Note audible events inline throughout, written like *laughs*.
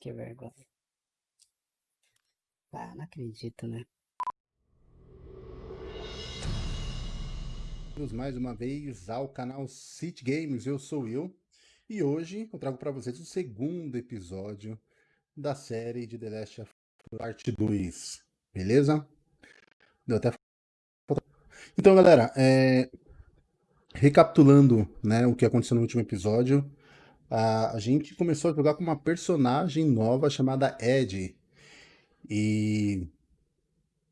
Que vergonha. Ah, não acredito, né? mais uma vez ao canal City Games, eu sou eu e hoje eu trago para vocês o segundo episódio da série de The Last of Us Part 2, beleza? Deu até Então galera, é... recapitulando né, o que aconteceu no último episódio, a, gente começou a jogar com uma personagem nova chamada Ed. E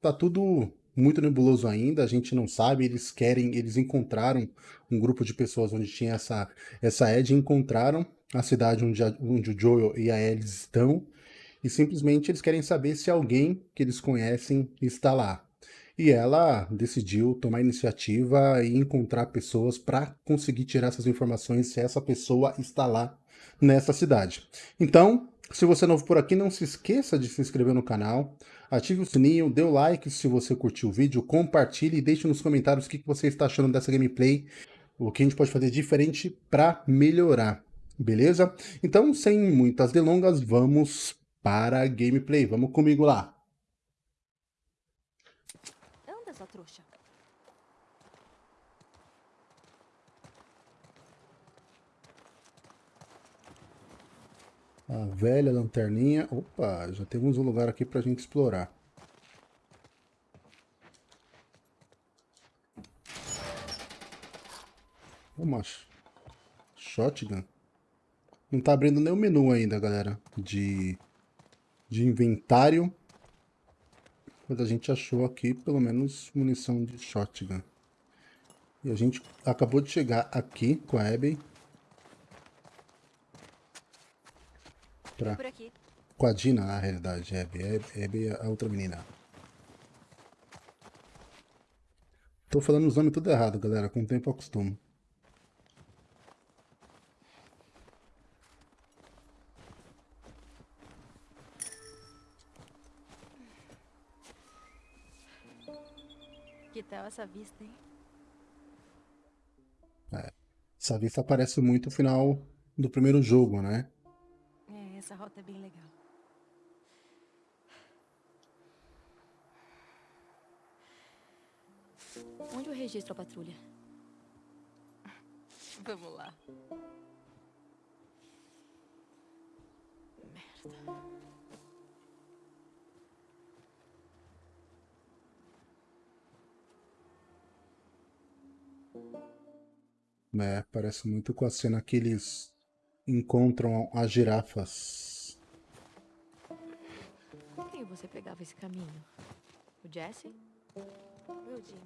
tá tudo muito nebuloso ainda, a gente não sabe, eles querem, eles encontraram um grupo de pessoas onde tinha essa, essa Ed, encontraram a cidade onde, a, onde o Joel e a Ellie estão, e simplesmente eles querem saber se alguém que eles conhecem está lá. E ela decidiu tomar iniciativa e encontrar pessoas para conseguir tirar essas informações se essa pessoa está lá nessa cidade. Então, se você é novo por aqui, não se esqueça de se inscrever no canal, ative o sininho, dê o like se você curtiu o vídeo, compartilhe e deixe nos comentários o que você está achando dessa gameplay, o que a gente pode fazer diferente para melhorar, beleza? Então, sem muitas delongas, vamos para a gameplay. Vamos comigo lá. sua trouxa. A velha lanterninha. Opa, já temos um lugar aqui pra gente explorar. Uma shotgun. Não tá abrindo o menu ainda, galera. De, de inventário. Mas a gente achou aqui pelo menos munição de shotgun. E a gente acabou de chegar aqui com a Abby. Pra... Com a Dina, na realidade, Abby. Abby é a outra menina. Tô falando os nomes tudo errado, galera. Com o tempo eu acostumo. Essa vista, hein? É, essa vista parece muito o final do primeiro jogo, né? É, essa rota é bem legal. Onde eu registro a patrulha? Vamos lá. Merda. É, parece muito com a cena que eles encontram as girafas. Com quem você pegava esse caminho? O Jesse? O Eudine.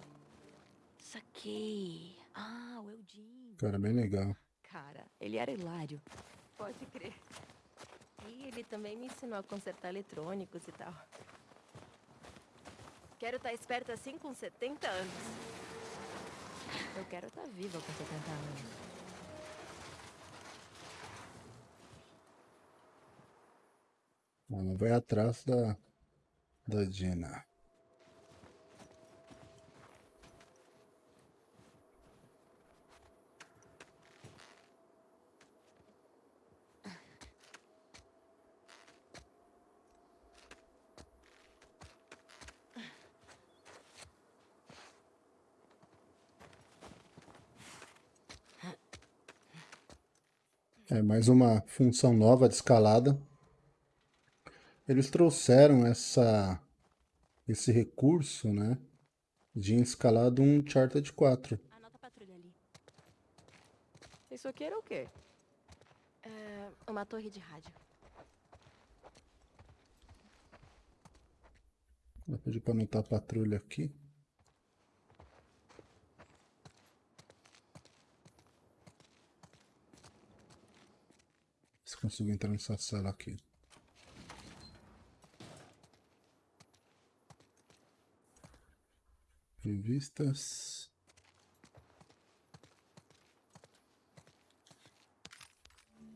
Saquei. Ah, o Eudine. Cara, bem legal. Cara, ele era hilário. Pode crer. E ele também me ensinou a consertar eletrônicos e tal. Quero estar esperta assim com 70 anos. Eu quero estar tá viva com 70 anos. Ela vai atrás da, da Dina. É mais uma função nova de escalada. Eles trouxeram essa, esse recurso, né, de escalado um Charter 4. Anota a patrulha ali. Isso aqui era o quê? É uma torre de rádio. Vou pedir para anotar a patrulha aqui. Se consigo entrar nessa sala aqui. Revistas.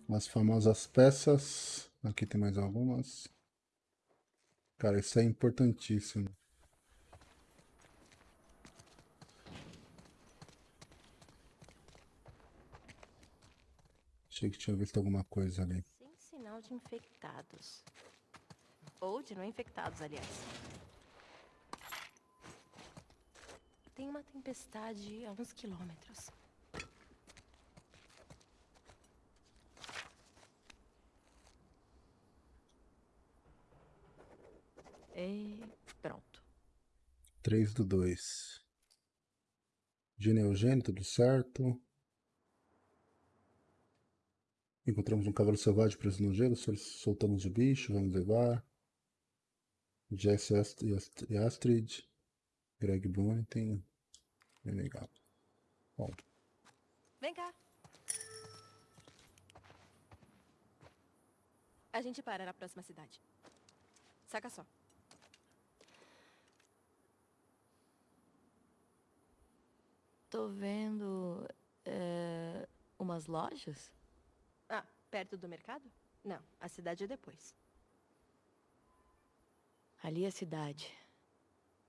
As famosas peças. Aqui tem mais algumas. Cara, isso é importantíssimo. Achei que tinha visto alguma coisa ali. Sem sinal de infectados. Ou de não infectados, aliás. Tem uma tempestade a uns quilômetros. E pronto. 3 do 2. Gene Eugênio, tudo certo. Encontramos um cavalo selvagem preso no gelo, sol- soltamos o bicho, vamos levar. Jess e Ast- Ast- Astrid. Greg tem. Bem legal. Bom, Vem cá. A gente para na próxima cidade. Saca só. Tô vendo. é, umas lojas? Ah, perto do mercado? Não, a cidade é depois. Ali é a cidade.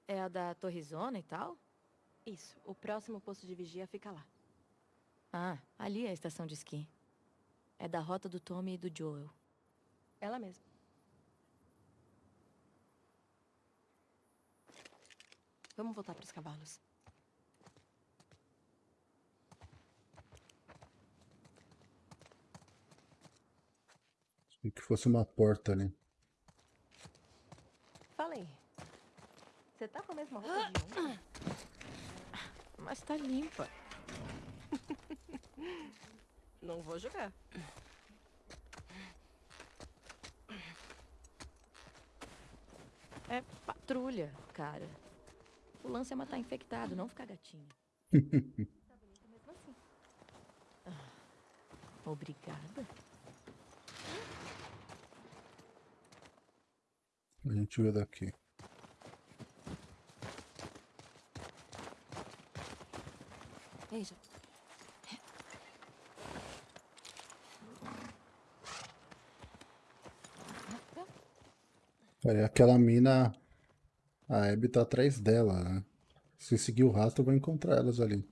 É a da Torrezona e tal? Isso, o próximo posto de vigia fica lá. Ah, ali é a estação de esqui. É da rota do Tommy e do Joel. Ela mesma. Vamos voltar para os cavalos. Achei que fosse uma porta ali. Fala aí. Você tá com a mesma roupa de ontem? Mas tá limpa. *laughs* Não vou jogar. É patrulha, cara. O lance é matar infectado, não ficar gatinha. Tá bonita mesmo assim. Obrigada. A gente vê daqui. Veja. Olha, aquela mina. A Abby tá atrás dela, né? Se seguir o rastro, vai encontrar elas ali.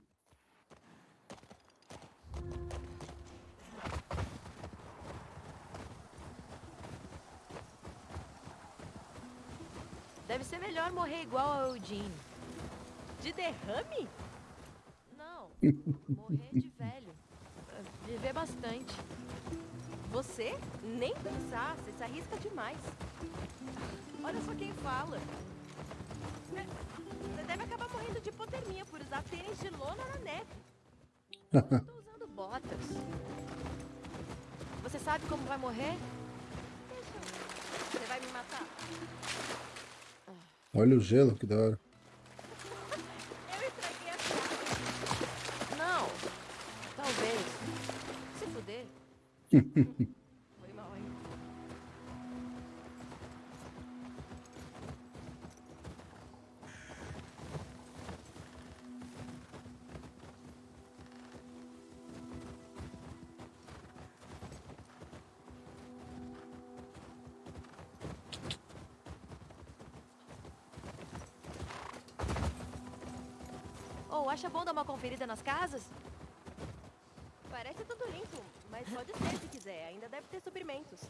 Deve ser melhor morrer igual ao Eugene. De derrame? Não, morrer de velho. Viver bastante. Você? Nem pensar, você se arrisca demais. Olha só quem fala. Você deve acabar morrendo de hipotermia por usar tênis de lona na neve. Eu tô usando botas. Você sabe como vai morrer? Você vai me matar? Olha o gelo, que da hora. Eu estraguei a piada. Não. Talvez. Se fuder. *laughs* conferida nas casas? Parece tudo limpo, mas pode ser se quiser. Ainda deve ter suprimentos.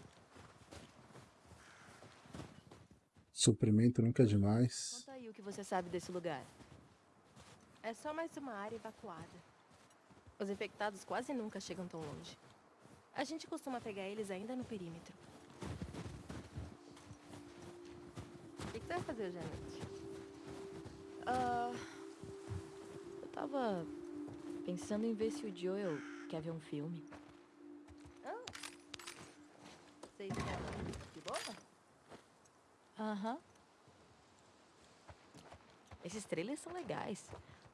Suprimento nunca é demais. Conta aí o que você sabe desse lugar. É só mais uma área evacuada. Os infectados quase nunca chegam tão longe. A gente costuma pegar eles ainda no perímetro. O que, que você vai fazer hoje à noite? Ah, eu tava pensando em ver se o Joel quer ver um filme. Ah, vocês querem de boa? Aham. Esses trailers são legais.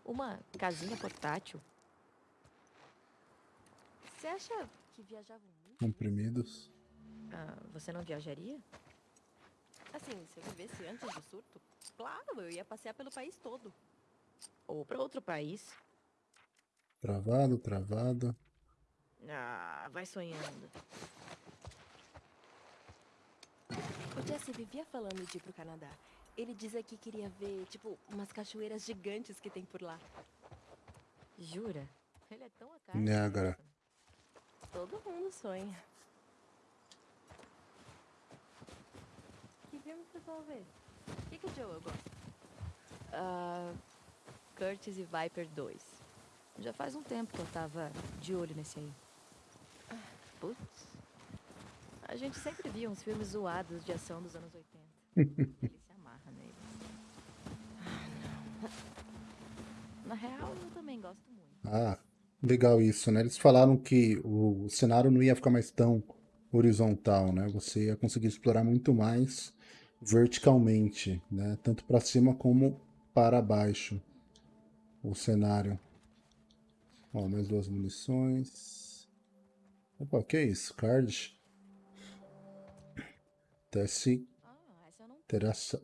Uma casinha portátil. Você acha que viajavam muito? Comprimidos. Ah, você não viajaria? Assim, se eu vivesse antes do surto, claro, eu ia passear pelo país todo. Ou pra outro país? Travado, travado. Ah, vai sonhando. O Jesse vivia falando de ir pro Canadá. Ele dizia que queria ver, tipo, umas cachoeiras gigantes que tem por lá. Jura? Ele é tão a cara. Niágara. dessa. Todo mundo sonha. filme vocês vão ver? O que, que o Joel gosta? Ah, Curtis e Viper 2. Já faz um tempo que eu tava de olho nesse aí. Ah, Putz. A gente sempre via uns filmes zoados de ação dos anos 80. *laughs* Ele se amarra nele. Na real, eu também gosto muito. Ah, legal isso, né? Eles falaram que o cenário não ia ficar mais tão horizontal, né? Você ia conseguir explorar muito mais verticalmente, né? Tanto para cima como para baixo o cenário. Ó, mais duas munições. Opa, que isso? Card. Ah, Terassa...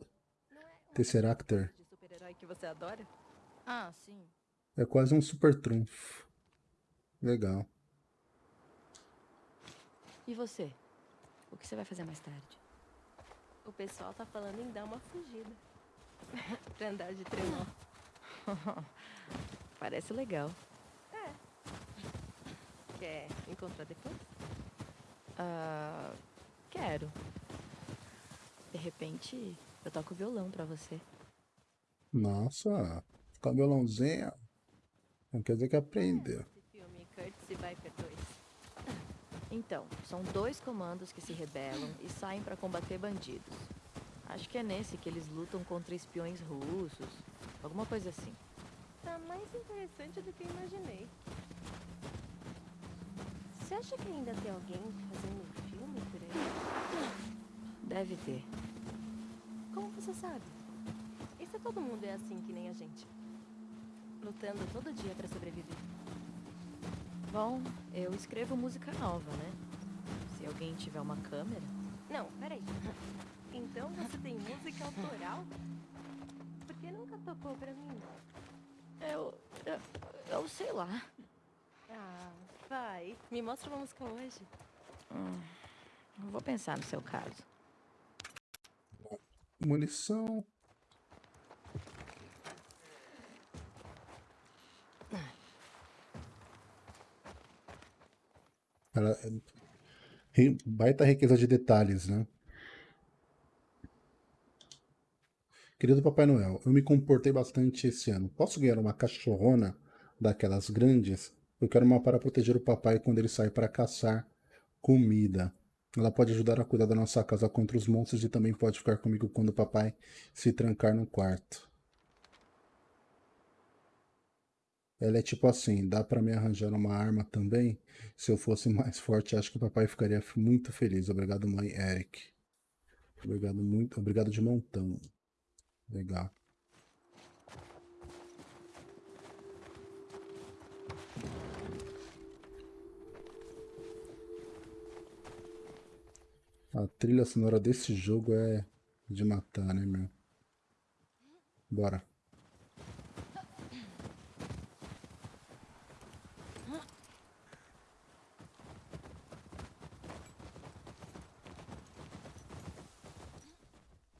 é Tesseractor. de super-herói que você adora? Ah, sim. É quase um super trunfo. Legal. E você? O que você vai fazer mais tarde? O pessoal tá falando em dar uma fugida. *laughs* pra andar de trenó. *laughs* Parece legal. Quer encontrar depois? Ah, quero. De repente, eu toco violão pra você. Nossa, ficar violãozinho. Não quer dizer que aprendeu. Esse filme, Curtis e Viper 2. Então, são dois comandos que se rebelam e saem pra combater bandidos. Acho que é nesse que eles lutam contra espiões russos. Alguma coisa assim. Tá mais interessante do que eu imaginei. Você acha que ainda tem alguém fazendo filme por aí? Deve ter. Como você sabe? E se todo mundo é assim que nem a gente? Lutando todo dia pra sobreviver. Bom, eu escrevo música nova, né? Se alguém tiver uma câmera. Não, peraí. Então você tem música autoral? Por que nunca tocou pra mim? Eu. Eu, eu sei lá. Ah, vai. Me mostra uma música hoje. Hum, vou pensar no seu caso. Munição. Ela, é- baita riqueza de detalhes, né? Querido Papai Noel, eu me comportei bastante esse ano. Posso ganhar uma cachorrona daquelas grandes? Eu quero uma para proteger o papai quando ele sai para caçar comida. Ela pode ajudar a cuidar da nossa casa contra os monstros e também pode ficar comigo quando o papai se trancar no quarto. Ela é tipo assim, dá pra me arranjar uma arma também? Se eu fosse *laughs* mais forte, acho que o papai ficaria muito feliz. Obrigado, mãe Eric. Obrigado muito, obrigado de montão. Legal. A trilha sonora desse jogo é de matar, né, meu? Bora.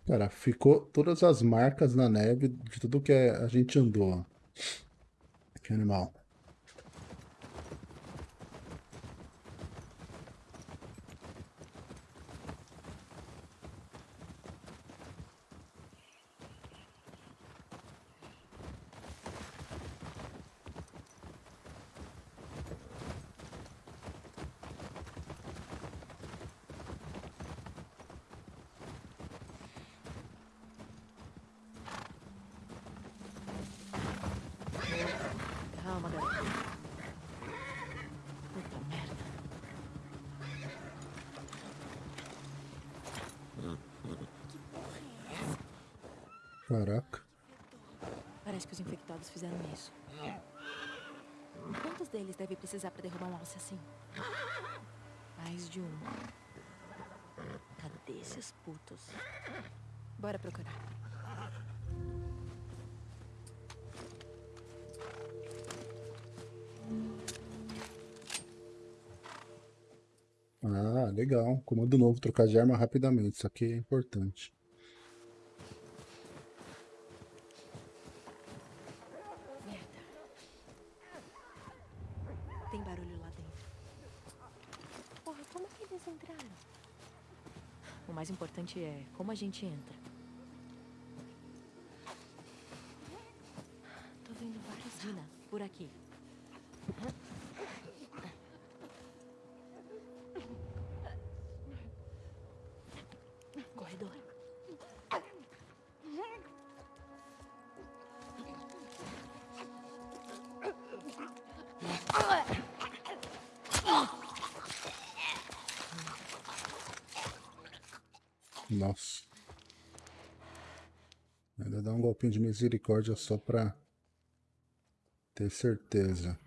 Cara, ficou todas as marcas na neve de tudo que a gente andou. Que animal. Calma, garoto. Puta merda. Caraca. Parece que os infectados fizeram isso. Quantos deles deve precisar pra derrubar um alce assim? Mais de um. Cadê esses putos? Bora procurar. Ah, legal. Comando novo, trocar de arma rapidamente. Isso aqui é importante. Merda. Tem barulho lá dentro. Porra, como que eles entraram? O mais importante é como a gente entra. Tô vendo vários Dina, por aqui. Golpinho de misericórdia só pra ter certeza.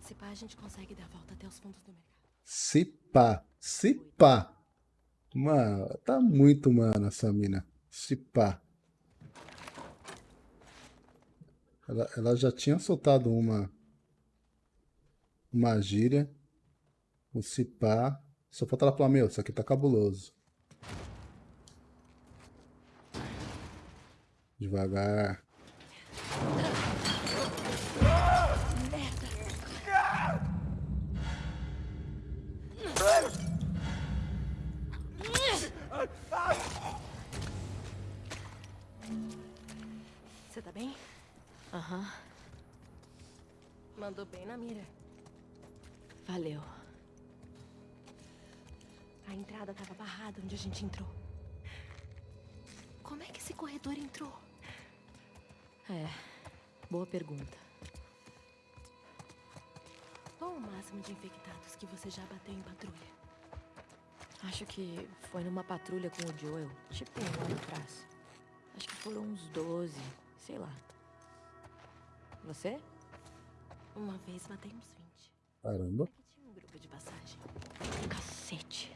Se pá, a gente consegue dar a volta até os fundos do mercado. Se pá, se pá. Mano, tá muito mano essa mina. Se pá. Ela, ela já tinha soltado uma uma gíria. O se pá. Só falta ela falar, meu, isso aqui tá cabuloso. Devagar. Você tá bem? Aham, Mandou bem na mira. valeu. A entrada tava barrada onde a gente entrou. Como é que esse corredor entrou? É, boa pergunta. Qual o máximo de infectados que você já bateu em patrulha? Acho que foi numa patrulha com o Joel, tipo um ano atrás. Acho que foram uns 12, sei lá. Você? Uma vez matei uns 20. Caramba. Aqui tinha um grupo de passagem. Cacete.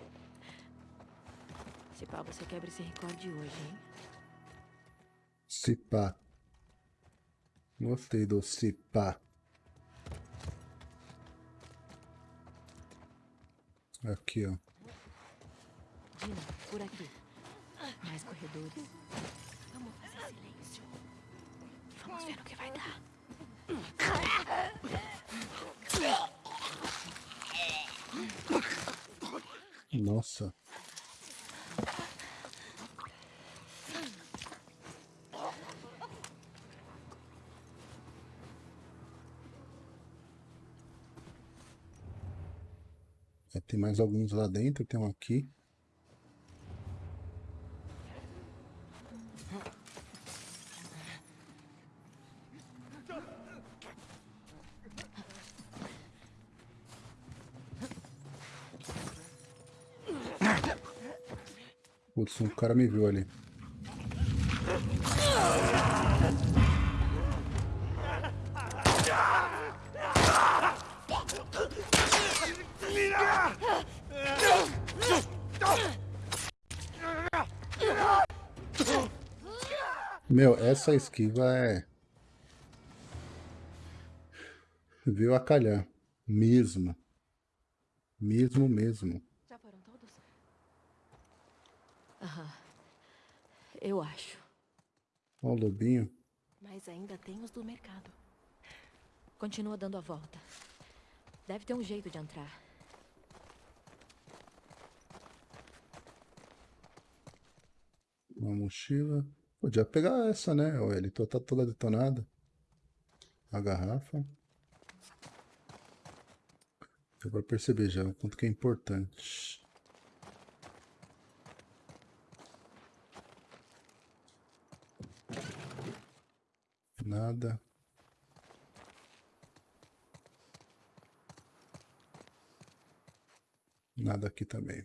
Se pá, você quebra esse recorde hoje, hein? Se pá. Gostei do se pá. Aqui, ó. Dina, por aqui. Mais corredores. Vamos fazer silêncio. Vamos ver no que vai dar. Nossa. Tem mais alguns lá dentro, tem um aqui. Putz, um cara me viu ali. Meu, essa esquiva é. Veio a calhar. Mesmo. Mesmo, mesmo. Já foram todos? Aham. Eu acho. Ó o lobinho. Mas ainda tem os do mercado. Continua dando a volta. Deve ter um jeito de entrar. Uma mochila. Podia pegar essa, né? Ele tá toda detonada. A garrafa. Deu pra perceber já o quanto que é importante. Nada. Nada aqui também.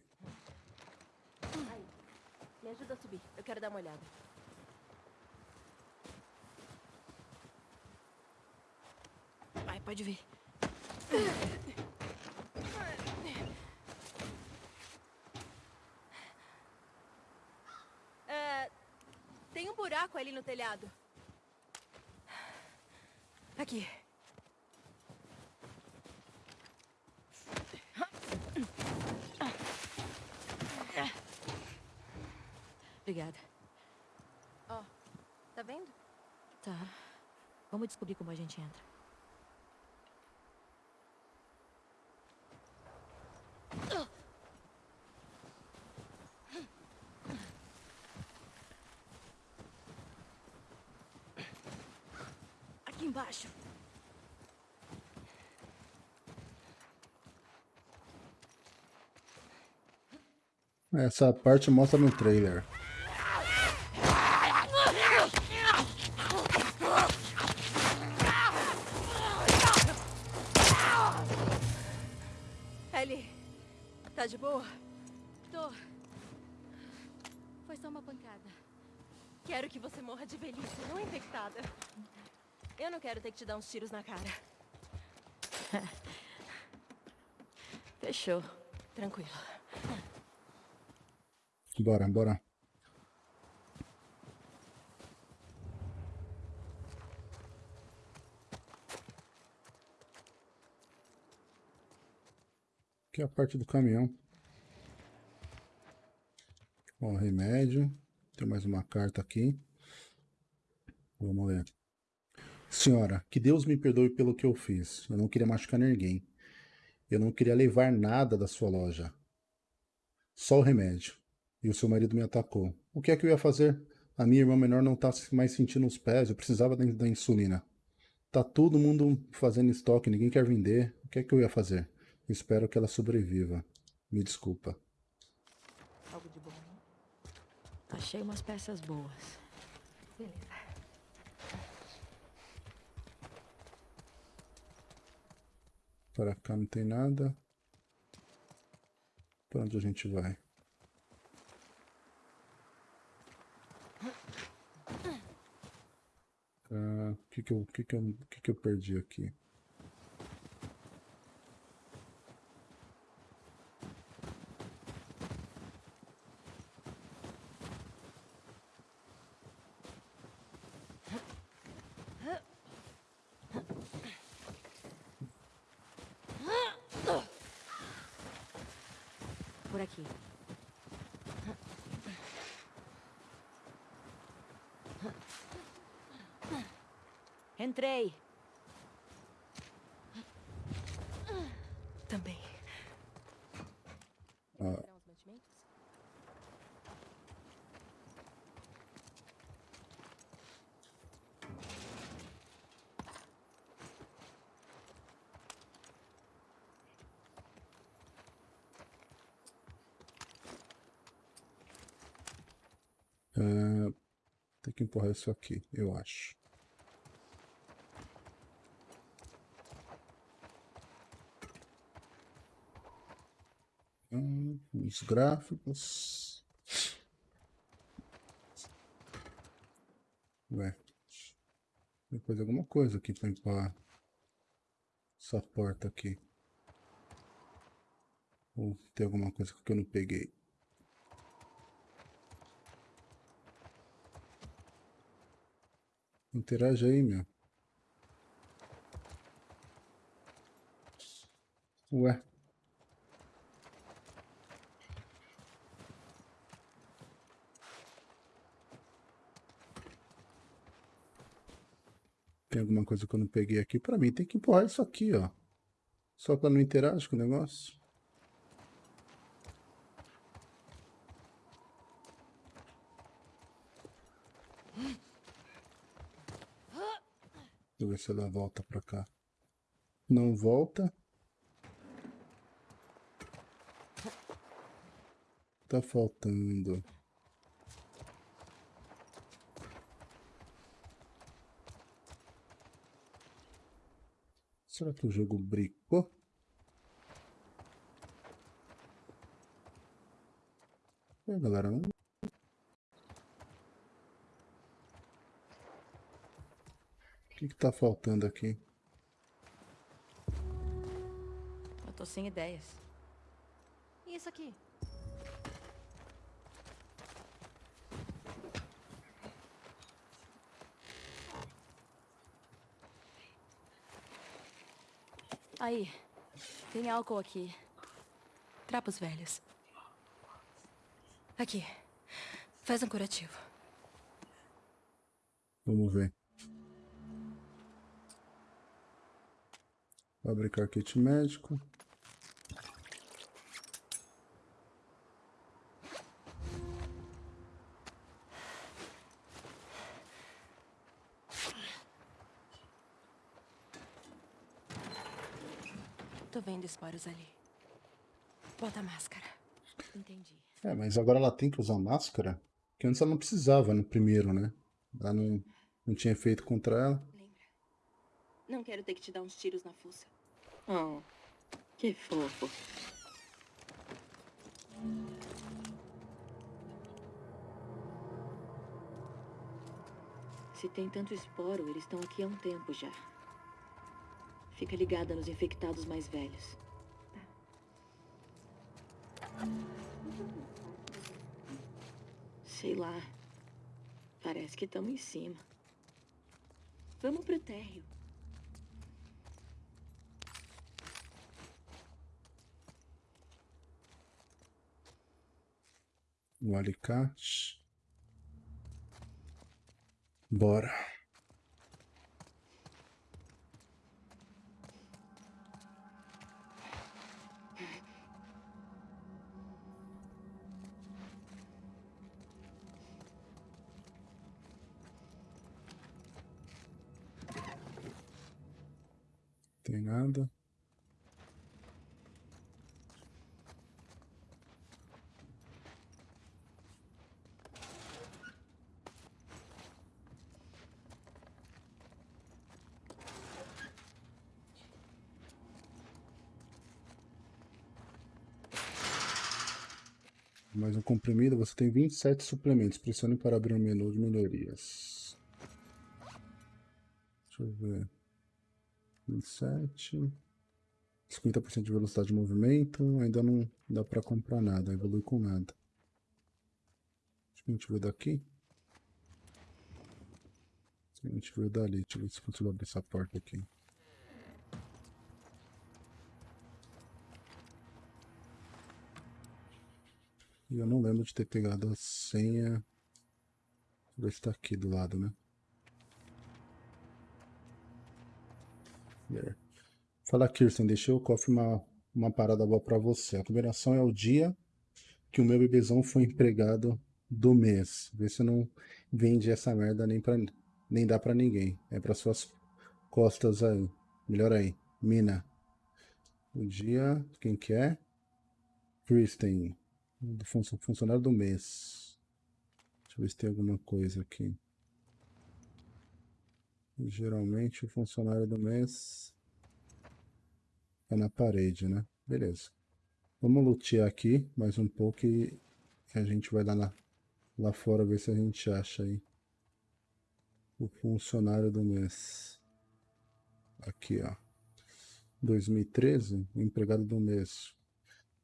Me ajuda a subir. Eu quero dar uma olhada. Vai, pode vir. É, tem um buraco ali no telhado. Aqui. Obrigada. Ó, tá vendo? Tá. Vamos descobrir como a gente entra. Essa parte mostra no trailer. Ellie, tá de boa? Tô. Foi só uma pancada. Quero que você morra de velhice, não infectada. Eu não quero ter que te dar uns tiros na cara. *laughs* Fechou. Tranquilo. Bora, bora. Aqui é a parte do caminhão. Ó, remédio. Tem mais uma carta aqui. Vamos ler. Senhora, que Deus me perdoe pelo que eu fiz. Eu não queria machucar ninguém. Eu não queria levar nada da sua loja. Só o remédio. E o seu marido me atacou. O que é que eu ia fazer? A minha irmã menor não tá mais sentindo os pés. Eu precisava da, da insulina. Tá todo mundo fazendo estoque. Ninguém quer vender. O que é que eu ia fazer? Espero que ela sobreviva. Me desculpa. Algo de bom. Achei umas peças boas. Beleza. Para cá não tem nada. Para onde a gente vai? Ah, O que que eu, que que eu, que que eu perdi aqui? Por aqui. Entrei. Também. Ah. Ah, tem que empurrar isso aqui, eu acho. Hum, os gráficos. Ué. Depois alguma coisa aqui para empurrar essa porta aqui. Ou tem alguma coisa que eu não peguei. Interage aí, meu. Ué. Alguma coisa que eu não peguei aqui? Pra mim tem que empurrar isso aqui, ó. Só pra não interagir com o negócio. Deixa eu ver se ela volta pra cá. Não volta. Tá faltando. Será que o jogo bricou? É, galera, não... O que que tá faltando aqui? Eu tô sem ideias. E isso aqui? Aí. Tem álcool aqui. Trapos velhos. Aqui. Faz um curativo. Vamos ver. Fabricar kit médico. Esporos ali. Bota a máscara. Entendi. É, mas agora ela tem que usar máscara? Porque antes ela não precisava no primeiro, né? Ela não, não tinha efeito contra ela. Lembra? Não quero ter que te dar uns tiros na fuça. Oh, que fofo. Se tem tanto esporo, eles estão aqui há um tempo já. Fica ligada nos infectados mais velhos. Sei lá. Parece que estamos em cima. Vamos pro térreo. O alicate. Bora. Mais comprimido, você tem 27 suplementos. Pressione para abrir o menu de melhorias. Deixa eu ver. 27. 50% de velocidade de movimento. Ainda não dá para comprar nada, evolui com nada. Acho que a gente veio daqui. A gente veio dali. Deixa eu ver se consigo abrir essa porta aqui. E eu não lembro de ter pegado a senha. Se tá aqui do lado, né? Fala, Kirsten, deixei o cofre uma, uma parada boa pra você. A combinação é o dia que o meu bebezão foi empregado do mês. Vê se não vende essa merda nem, pra, nem dá pra ninguém. É pra suas costas aí. Melhor aí. Mina. O dia, quem que é? Kristen do fun funcionário do mês. Deixa eu ver se tem alguma coisa aqui. Geralmente o funcionário do mês é na parede, né? Beleza. Vamos lutear aqui mais um pouco e a gente vai lá, na, lá fora ver se a gente acha aí o funcionário do mês. Aqui, ó. 2013, o empregado do mês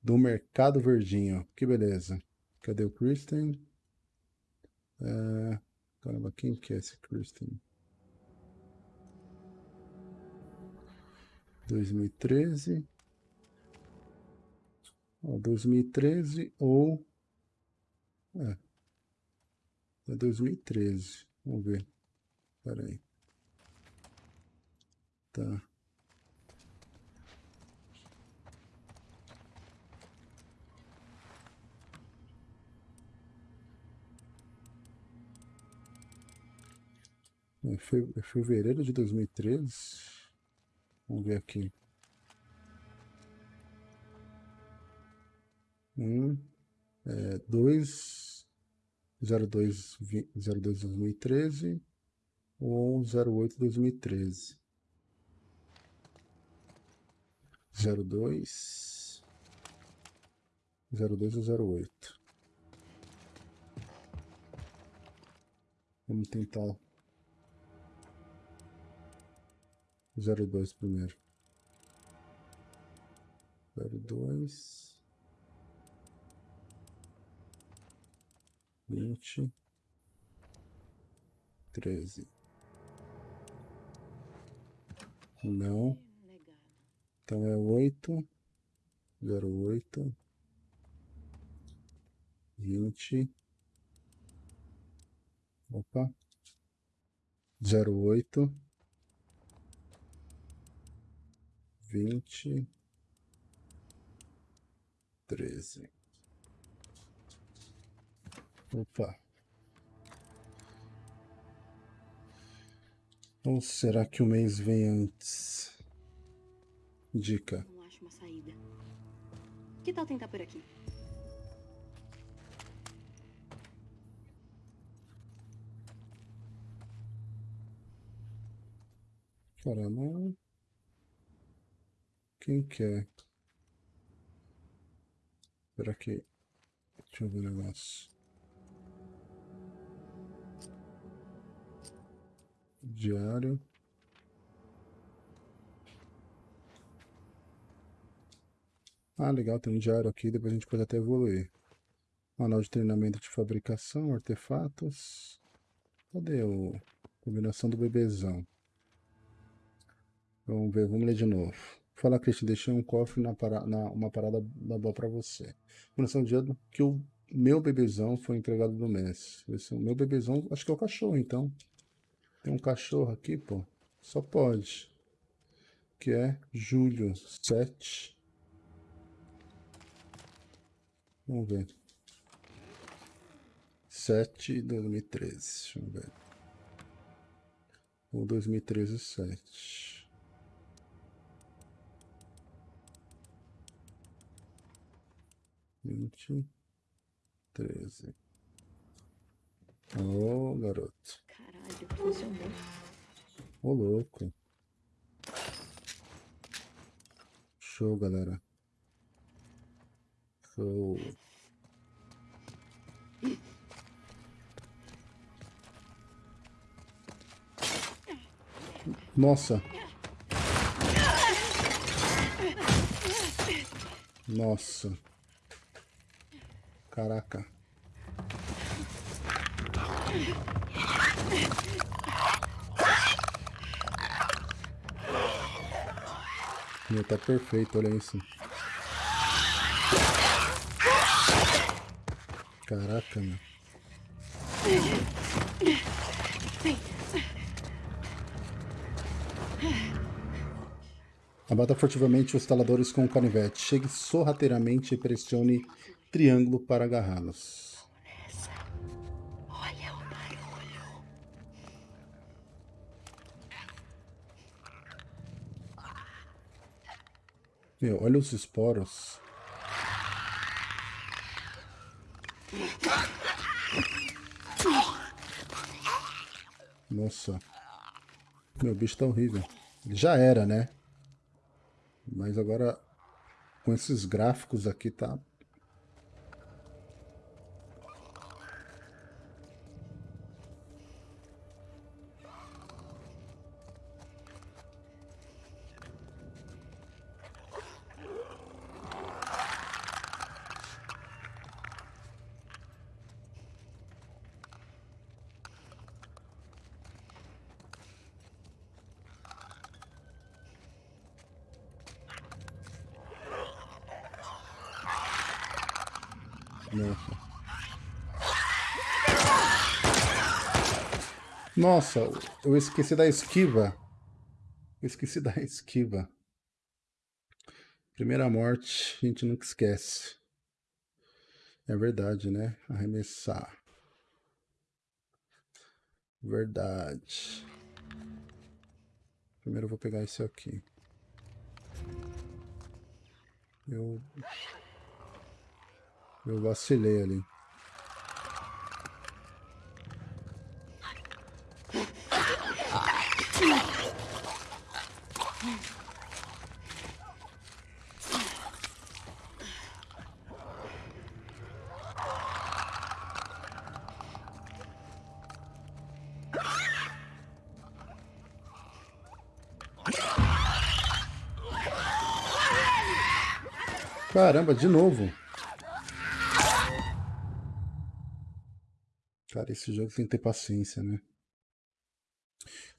do Mercado Verdinho. Que beleza. Cadê o Kristen? É... Caramba, quem que é esse Kristen? 2013. Ó, 2013 ou... É. É 2013. Vamos ver. Espera aí. Tá. É fevereiro de 2013. Vamos ver aqui. Um, é, dois, zero dois, zero dois 2013 ou zero oito 2013. Zero dois, zero dois ou zero oito. Vamos tentar zero dois primeiro. zero dois. Vinte. Treze. Não. Então é oito. Zero oito. Vinte. Opa. zero oito vinte, treze. Opa. Ou será que o mês vem antes? Dica. uma saída. Que tal tentar por aqui? Caramba. Quem quer? Espera aqui. Deixa eu ver o negócio. Diário. Ah, legal, tem um diário aqui, depois a gente pode até evoluir. Manual de treinamento de fabricação, artefatos. Cadê o... Combinação do bebezão. Vamos ver, vamos ler de novo. Fala, Christian, deixei um cofre na, para, na uma parada da boa pra você. Combinação de ano que o meu bebezão foi entregado do mês. Esse, é o meu bebezão, acho que é o cachorro, então. Tem um cachorro aqui, pô. Só pode. Que é julho 7. Vamos ver. 7 de 2013. Deixa eu ver. Ou 2013 7. Vinte, treze. Ô, oh, garoto. Caralho, funcionou. Ô, oh, louco. Show, galera. Show. Nossa. Nossa. Caraca. Meu, tá perfeito, olha isso. Caraca, meu. Abata furtivamente os taladores com o canivete. Chegue sorrateiramente e pressione triângulo para agarrá-los. Olha o barulho. Meu, olha os esporos. Nossa. Meu bicho tá horrível. Ele já era, né? Mas agora com esses gráficos aqui tá Nossa, eu esqueci da esquiva. Esqueci da esquiva. Primeira morte, a gente nunca esquece. É verdade, né? Arremessar. Verdade. Primeiro eu vou pegar esse aqui. Eu... Eu vacilei ali. Caramba, de novo. Cara, esse jogo tem que ter paciência, né?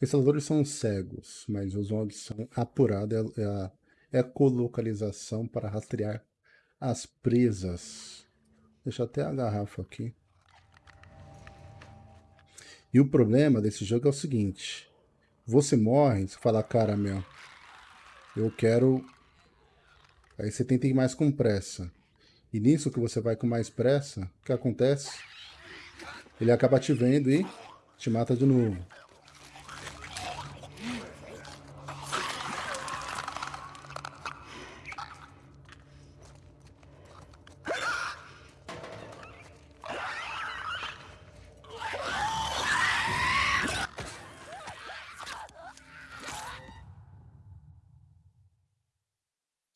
Instaladores são cegos, mas usam audição apurada é a ecolocalização para rastrear as presas. Deixa até a garrafa aqui. E o problema desse jogo é o seguinte. Você morre, você fala, cara, meu, eu quero Aí você tenta ir mais com pressa. E nisso que você vai com mais pressa, o que acontece? ele acaba te vendo e te mata de novo.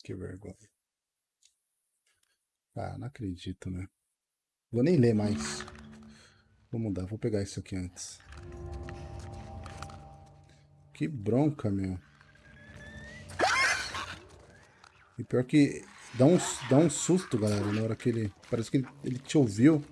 Que vergonha. Ah, não acredito, né? Vou nem ler mais. Vou mudar, vou pegar isso aqui antes. Que bronca, meu. E pior que dá um, dá um susto, galera, na hora que ele... Parece que ele, ele te ouviu.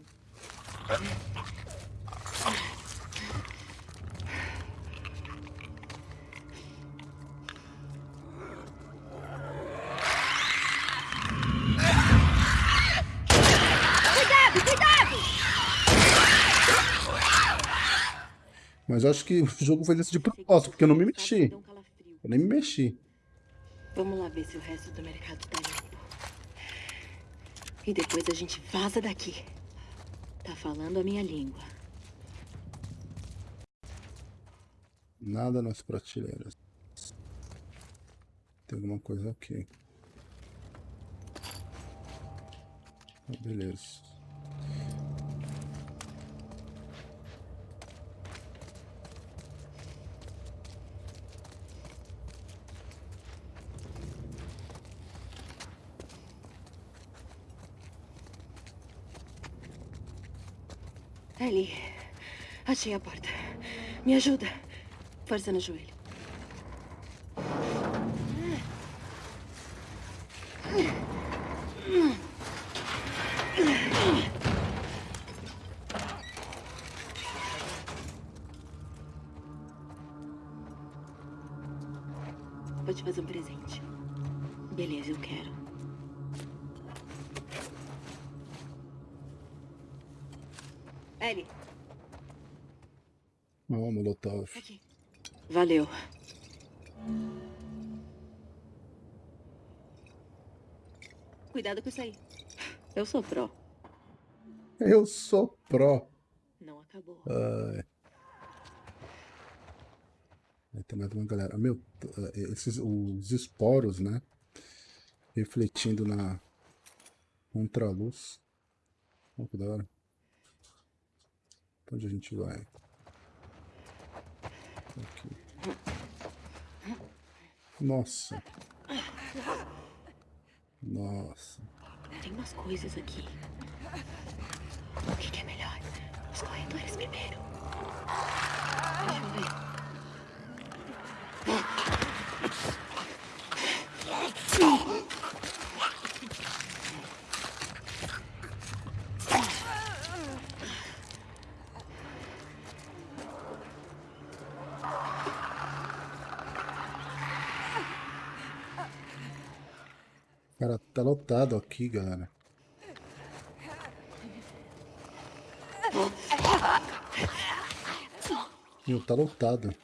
Eu acho que *laughs* o jogo fez isso de propósito, porque eu não me mexi. Eu nem me mexi. Vamos lá ver se o resto do mercado tá limpo. E depois a gente vaza daqui. Tá falando a minha língua. Nada nas prateleiras. Tem alguma coisa aqui. Ah, beleza. Ellie, achei a porta. Me ajuda. Força no joelho. Eu sou pró. Eu sou pró. Não acabou. Ai. Mais uma galera. Meu, t- eh, esses, os esporos, né? Refletindo na contraluz. Olha que da hora. Onde a gente vai? Aqui. Nossa. Nossa. Tem umas coisas aqui. O que, que é melhor? Os corredores primeiro. Tá lotado aqui, galera. Meu, tá lotado.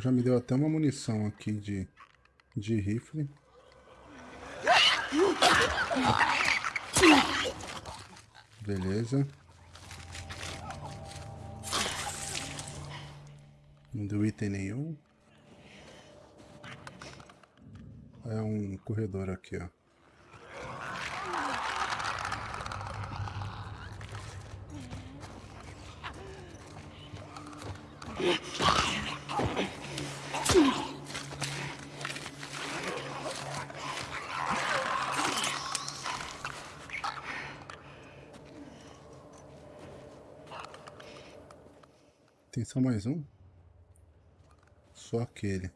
Já me deu até uma munição aqui de, de rifle. Beleza. Não deu item nenhum. É um corredor aqui, ó. Mais um? Só aquele.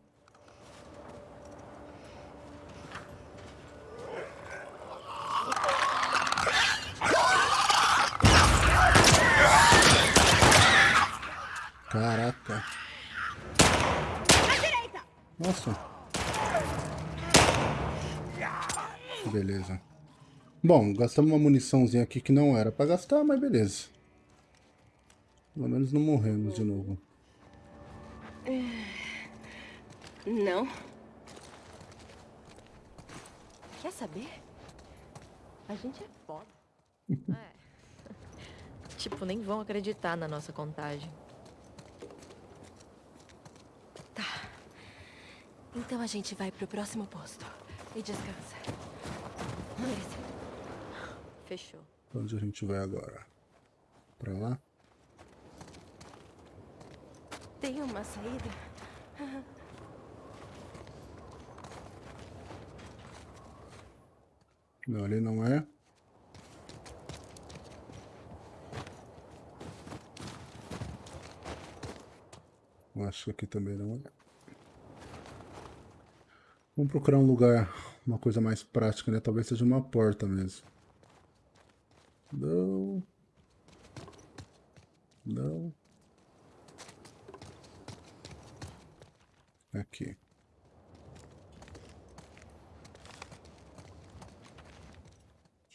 Caraca. Nossa. Beleza. Bom, gastamos uma muniçãozinha aqui que não era pra gastar, mas beleza. Menos não morremos de novo. Não. Quer saber? A gente é foda. *laughs* É. Tipo, nem vão acreditar na nossa contagem. Então a gente vai pro próximo posto. E descansa. Esse. Fechou. Onde a gente vai agora? Pra lá? Tem uma saída? Não, ali não é. Acho que aqui também não é. Vamos procurar um lugar, uma coisa mais prática, né? Talvez seja uma porta mesmo. Não. Não. Aqui.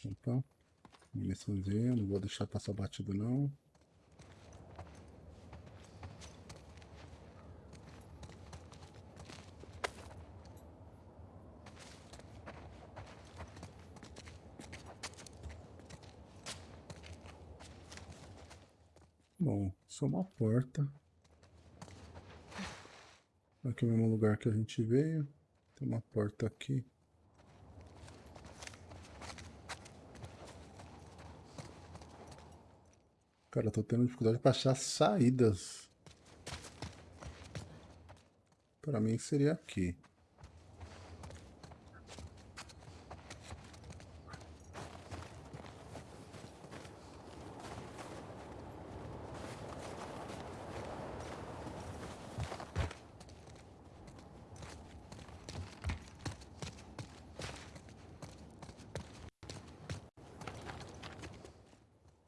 Opa. Muniçãozinha, não vou deixar passar batido não. Bom, é uma porta. Aqui é o mesmo lugar que a gente veio. Tem uma porta aqui. Cara, eu tô tendo dificuldade pra achar saídas. Pra mim seria aqui.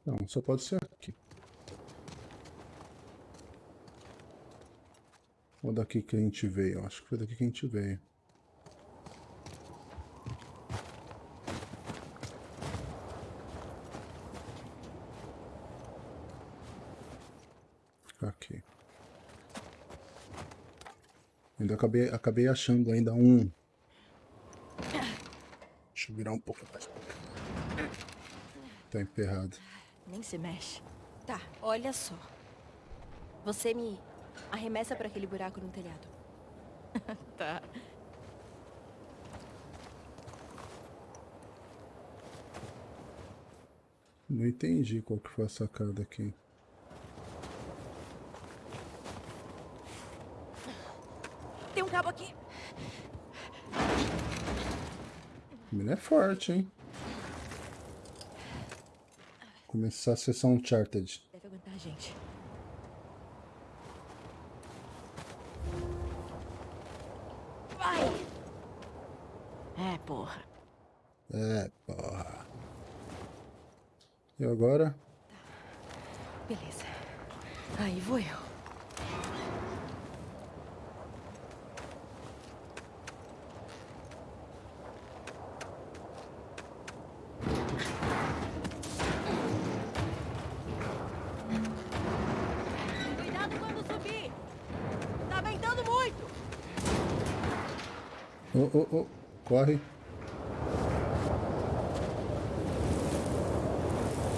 Não, só pode ser aqui. Ou daqui que a gente veio. Acho que foi daqui que a gente veio. Aqui. Ainda acabei, acabei achando ainda um. Deixa eu virar um pouco mais. Tá emperrado. Se mexe. Tá, olha só. Você me arremessa pra aquele buraco no telhado. *laughs* Tá. Não entendi qual que foi a sacada aqui. Tem um cabo aqui. Menino é forte, hein? Começar a sessão Uncharted. Deve aguentar a gente. Vai! É, porra. É, porra. E agora? Beleza. Aí vou eu. Cuidado quando subir! Tá ventando muito! Oh, oh. Corre.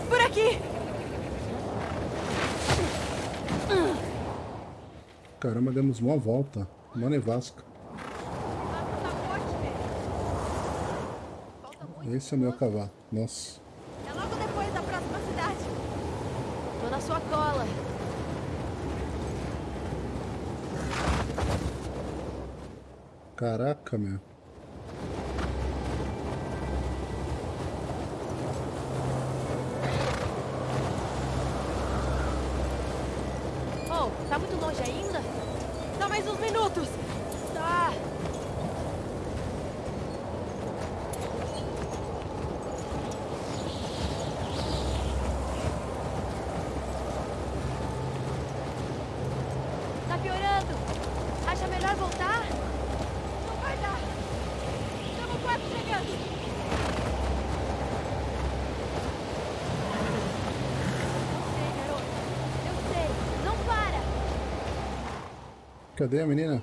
Por aqui! Caramba, demos uma volta. Uma nevasca. Esse é o meu cavalo. Nossa. É logo depois da próxima cidade. Tô na sua cola. Caraca, meu. Cadê a menina?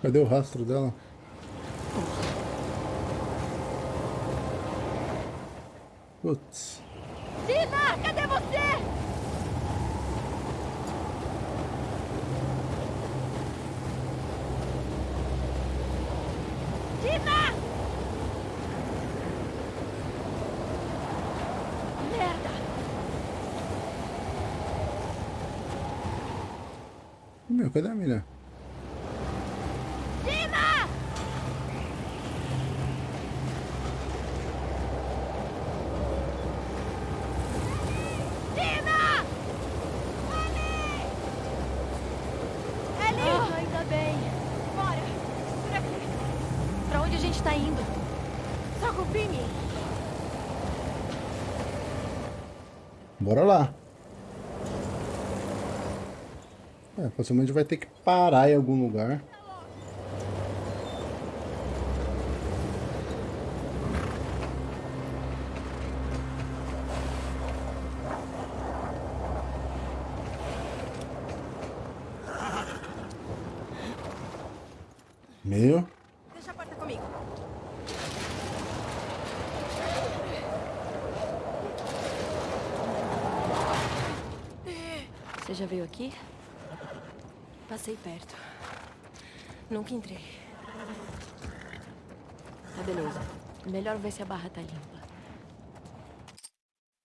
Cadê o rastro dela? Putz. Meu, cadê a mina? Dina! Dina! Ellie! Ah, ainda bem. Bora! Por aqui! Pra onde a gente tá indo? Soca o Pini! Bora lá. É, possivelmente vai ter que parar em algum lugar. Meu, Deixa a porta comigo. Você já veio aqui? Passei perto. Nunca entrei. Tá beleza. Melhor ver se a barra tá limpa.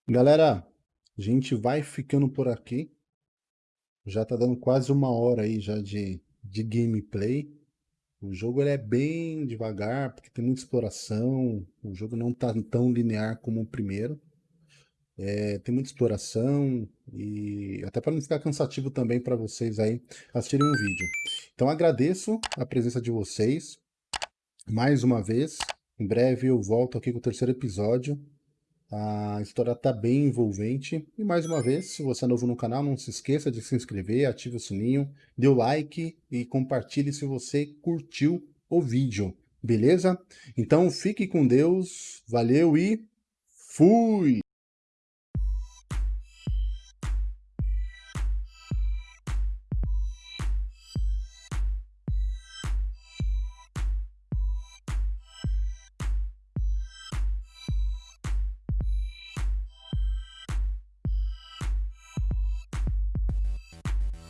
Galera, a gente vai ficando por aqui. Já tá dando quase uma hora aí já de, de gameplay. O jogo ele é bem devagar, porque tem muita exploração. O jogo não tá tão linear como o primeiro. É, tem muita exploração e até para não ficar cansativo também para vocês aí assistirem um vídeo. Então agradeço a presença de vocês mais uma vez. Em breve eu volto aqui com o terceiro episódio. A história está bem envolvente. E mais uma vez, se você é novo no canal, não se esqueça de se inscrever, ative o sininho, dê o like e compartilhe se você curtiu o vídeo. Beleza? Então fique com Deus, valeu e fui!